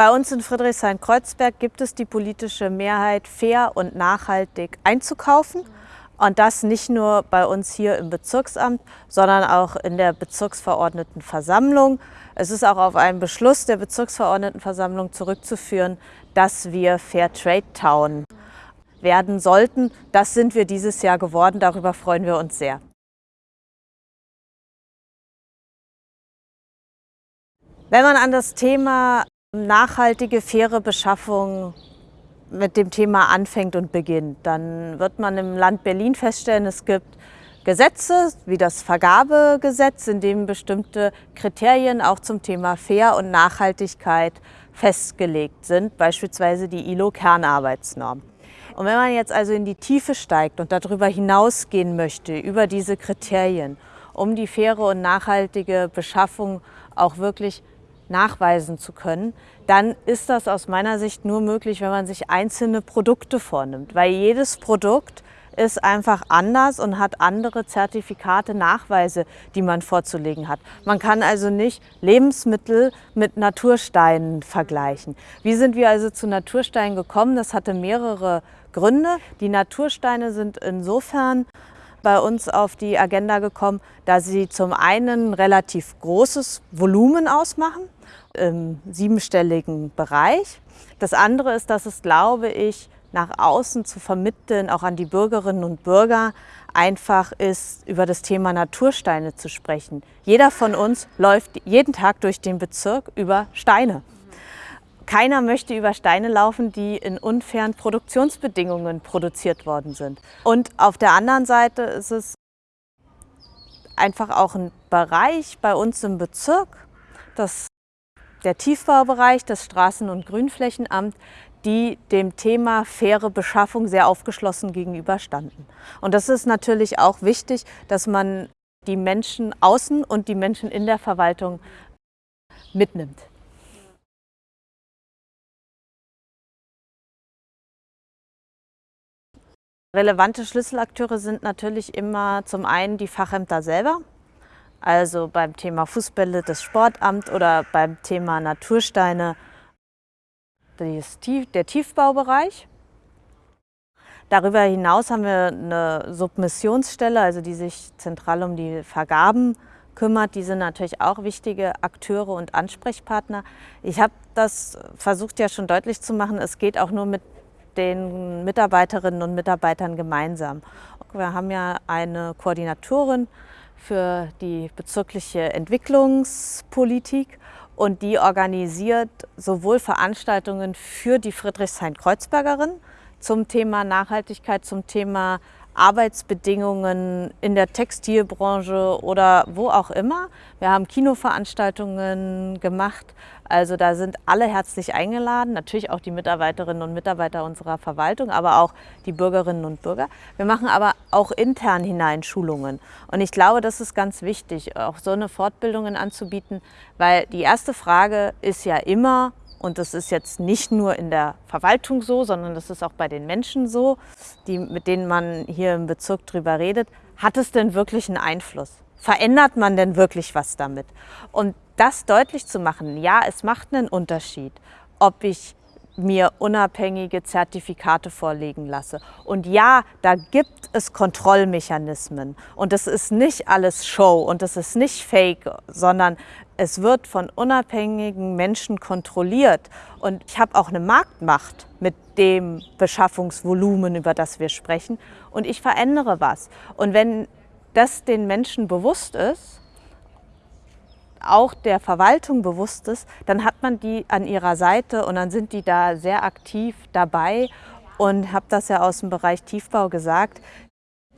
Bei uns in Friedrichshain-Kreuzberg gibt es die politische Mehrheit, fair und nachhaltig einzukaufen. Und das nicht nur bei uns hier im Bezirksamt, sondern auch in der Bezirksverordnetenversammlung. Es ist auch auf einen Beschluss der Bezirksverordnetenversammlung zurückzuführen, dass wir Fair Trade Town werden sollten. Das sind wir dieses Jahr geworden. Darüber freuen wir uns sehr. Wenn man an das Thema nachhaltige, faire Beschaffung mit dem Thema anfängt und beginnt, dann wird man im Land Berlin feststellen, es gibt Gesetze wie das Vergabegesetz, in dem bestimmte Kriterien auch zum Thema Fair und Nachhaltigkeit festgelegt sind, beispielsweise die ILO-Kernarbeitsnorm. Und wenn man jetzt also in die Tiefe steigt und darüber hinausgehen möchte, über diese Kriterien, um die faire und nachhaltige Beschaffung auch wirklich nachweisen zu können, dann ist das aus meiner Sicht nur möglich, wenn man sich einzelne Produkte vornimmt. Weil jedes Produkt ist einfach anders und hat andere Zertifikate, Nachweise, die man vorzulegen hat. Man kann also nicht Lebensmittel mit Natursteinen vergleichen. Wie sind wir also zu Natursteinen gekommen? Das hatte mehrere Gründe. Die Natursteine sind insofern bei uns auf die Agenda gekommen, da sie zum einen relativ großes Volumen ausmachen im siebenstelligen Bereich. Das andere ist, dass es, glaube ich, nach außen zu vermitteln, auch an die Bürgerinnen und Bürger, einfach ist, über das Thema Natursteine zu sprechen. Jeder von uns läuft jeden Tag durch den Bezirk über Steine. Keiner möchte über Steine laufen, die in unfairen Produktionsbedingungen produziert worden sind. Und auf der anderen Seite ist es einfach auch ein Bereich bei uns im Bezirk, das der Tiefbaubereich, das Straßen- und Grünflächenamt, die dem Thema faire Beschaffung sehr aufgeschlossen gegenüberstanden. Und das ist natürlich auch wichtig, dass man die Menschen außen und die Menschen in der Verwaltung mitnimmt. Relevante Schlüsselakteure sind natürlich immer zum einen die Fachämter selber, also beim Thema Fußbälle das Sportamt oder beim Thema Natursteine der Tiefbaubereich. Darüber hinaus haben wir eine Submissionsstelle, also die sich zentral um die Vergaben kümmert. Die sind natürlich auch wichtige Akteure und Ansprechpartner. Ich habe das versucht ja schon deutlich zu machen, es geht auch nur mit den Mitarbeiterinnen und Mitarbeitern gemeinsam. Wir haben ja eine Koordinatorin, für die bezirkliche Entwicklungspolitik und die organisiert sowohl Veranstaltungen für die Friedrichshain-Kreuzbergerin zum Thema Nachhaltigkeit, zum Thema Arbeitsbedingungen in der Textilbranche oder wo auch immer. Wir haben Kinoveranstaltungen gemacht. Also da sind alle herzlich eingeladen, natürlich auch die Mitarbeiterinnen und Mitarbeiter unserer Verwaltung, aber auch die Bürgerinnen und Bürger. Wir machen aber auch intern hinein Schulungen. Und ich glaube, das ist ganz wichtig, auch so eine Fortbildungen anzubieten, weil die erste Frage ist ja immer, und das ist jetzt nicht nur in der Verwaltung so, sondern das ist auch bei den Menschen so, die, mit denen man hier im Bezirk drüber redet. Hat es denn wirklich einen Einfluss? Verändert man denn wirklich was damit? Und das deutlich zu machen, ja, es macht einen Unterschied, ob ich mir unabhängige Zertifikate vorlegen lasse. Und ja, da gibt es Kontrollmechanismen. Und es ist nicht alles Show und es ist nicht Fake, sondern es wird von unabhängigen Menschen kontrolliert. Und ich habe auch eine Marktmacht mit dem Beschaffungsvolumen, über das wir sprechen. Und ich verändere was. Und wenn das den Menschen bewusst ist, auch der Verwaltung bewusst ist, dann hat man die an ihrer Seite und dann sind die da sehr aktiv dabei und habe das ja aus dem Bereich Tiefbau gesagt.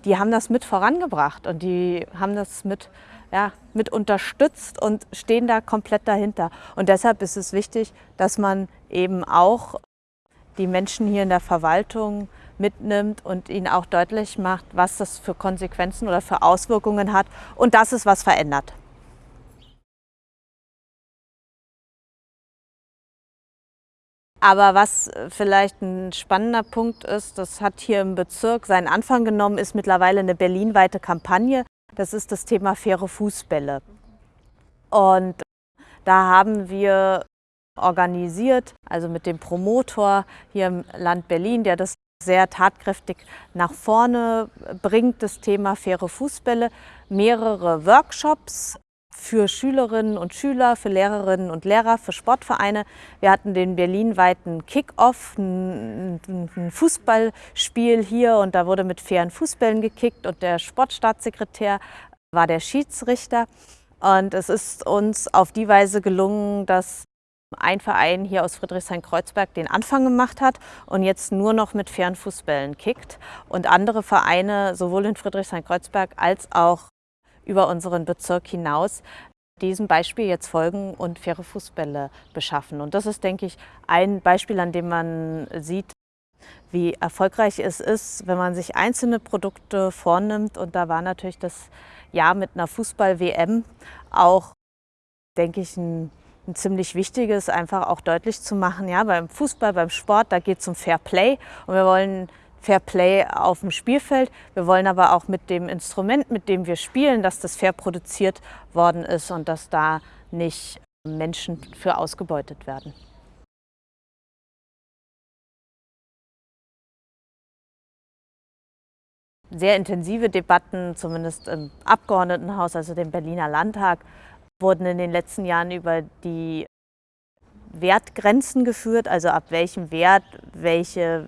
Die haben das mit vorangebracht und die haben das mit, ja, mit unterstützt und stehen da komplett dahinter. Und deshalb ist es wichtig, dass man eben auch die Menschen hier in der Verwaltung mitnimmt und ihnen auch deutlich macht, was das für Konsequenzen oder für Auswirkungen hat und dass es was verändert. Aber was vielleicht ein spannender Punkt ist, das hat hier im Bezirk seinen Anfang genommen, ist mittlerweile eine berlinweite Kampagne. Das ist das Thema faire Fußbälle. Und da haben wir organisiert, also mit dem Promotor hier im Land Berlin, der das sehr tatkräftig nach vorne bringt, das Thema faire Fußbälle, mehrere Workshops für Schülerinnen und Schüler, für Lehrerinnen und Lehrer, für Sportvereine. Wir hatten den berlinweiten Kick-Off, ein, Fußballspiel hier und da wurde mit fairen Fußbällen gekickt und der Sportstaatssekretär war der Schiedsrichter. Und es ist uns auf die Weise gelungen, dass ein Verein hier aus Friedrichshain-Kreuzberg den Anfang gemacht hat und jetzt nur noch mit fairen Fußbällen kickt und andere Vereine sowohl in Friedrichshain-Kreuzberg als auch über unseren Bezirk hinaus diesem Beispiel jetzt folgen und faire Fußbälle beschaffen. Und das ist, denke ich, ein Beispiel, an dem man sieht, wie erfolgreich es ist, wenn man sich einzelne Produkte vornimmt. Und da war natürlich das Jahr mit einer Fußball-WM auch, denke ich, ein ein ziemlich wichtiges, einfach auch deutlich zu machen, ja, beim Fußball, beim Sport, da geht es um Fair Play und wir wollen Fair Play auf dem Spielfeld. Wir wollen aber auch mit dem Instrument, mit dem wir spielen, dass das fair produziert worden ist und dass da nicht Menschen für ausgebeutet werden. Sehr intensive Debatten, zumindest im Abgeordnetenhaus, also dem Berliner Landtag, wurden in den letzten Jahren über die Wertgrenzen geführt, also ab welchem Wert welche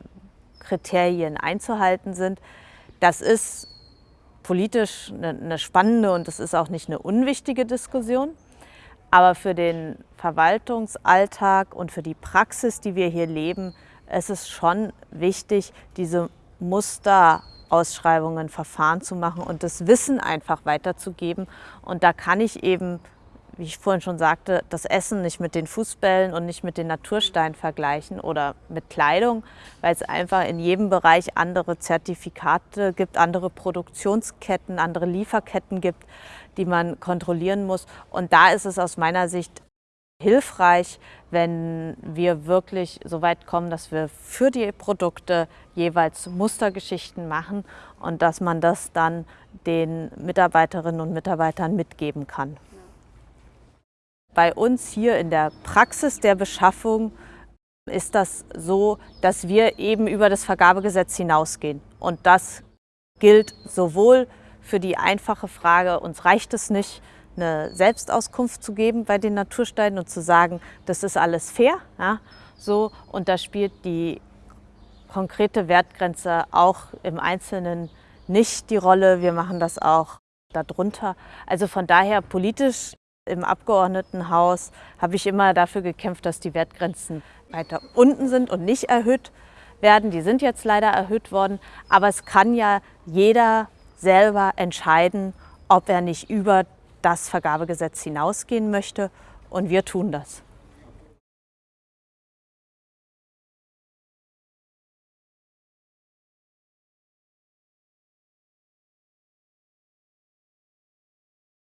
Kriterien einzuhalten sind. Das ist politisch eine, spannende und das ist auch nicht eine unwichtige Diskussion. Aber für den Verwaltungsalltag und für die Praxis, die wir hier leben, ist es schon wichtig, diese Musterausschreibungen, Verfahren zu machen und das Wissen einfach weiterzugeben. Und da kann ich eben wie ich vorhin schon sagte, das Essen nicht mit den Fußbällen und nicht mit den Natursteinen vergleichen oder mit Kleidung, weil es einfach in jedem Bereich andere Zertifikate gibt, andere Produktionsketten, andere Lieferketten gibt, die man kontrollieren muss. Und da ist es aus meiner Sicht hilfreich, wenn wir wirklich so weit kommen, dass wir für die Produkte jeweils Mustergeschichten machen und dass man das dann den Mitarbeiterinnen und Mitarbeitern mitgeben kann. Bei uns hier in der Praxis der Beschaffung ist das so, dass wir eben über das Vergabegesetz hinausgehen. Und das gilt sowohl für die einfache Frage, uns reicht es nicht, eine Selbstauskunft zu geben bei den Natursteinen und zu sagen, das ist alles fair. Ja, so, und da spielt die konkrete Wertgrenze auch im Einzelnen nicht die Rolle. Wir machen das auch darunter. Also von daher politisch im Abgeordnetenhaus habe ich immer dafür gekämpft, dass die Wertgrenzen weiter unten sind und nicht erhöht werden. Die sind jetzt leider erhöht worden, aber es kann ja jeder selber entscheiden, ob er nicht über das Vergabegesetz hinausgehen möchte und wir tun das.